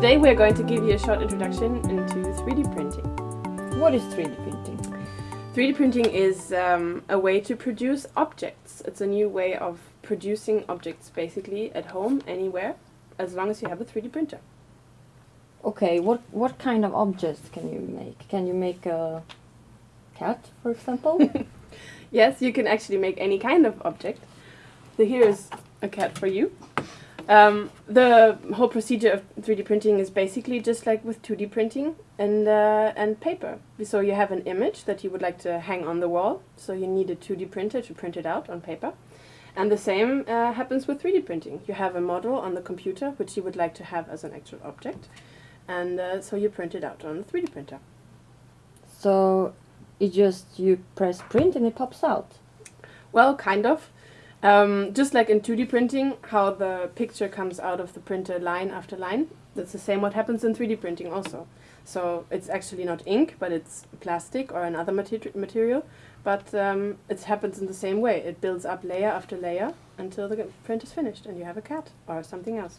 Today we're going to give you a short introduction into 3D printing. What is 3D printing? 3D printing is um, a way to produce objects. It's a new way of producing objects basically at home, anywhere, as long as you have a 3D printer. Okay, what what kind of objects can you make? Can you make a cat, for example? Yes, you can actually make any kind of object. So here is a cat for you. Um, the whole procedure of 3D printing is basically just like with 2D printing and uh, and paper. So you have an image that you would like to hang on the wall. So you need a 2D printer to print it out on paper. And the same uh, happens with 3D printing. You have a model on the computer which you would like to have as an actual object. And uh, so you print it out on a 3D printer. so it just you press print and it pops out. Well, kind of. Um, just like in 2D printing, how the picture comes out of the printer line after line, that's the same what happens in 3D printing also. So it's actually not ink, but it's plastic or another materi- material, but um, it happens in the same way. It builds up layer after layer until the print is finished and you have a cat or something else.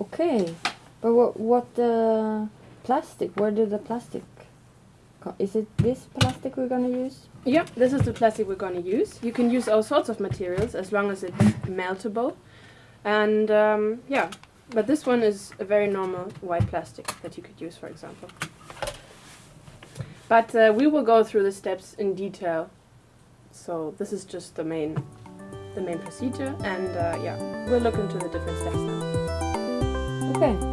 Okay, but what what uh, plastic? Where did the plastic? Is it this plastic we're gonna use? Yeah, this is the plastic we're going to use. You can use all sorts of materials as long as it's meltable. And um, yeah, but this one is a very normal white plastic that you could use, for example. But uh, we will go through the steps in detail. So this is just the main, the main procedure, and uh, yeah, we'll look into the different steps now.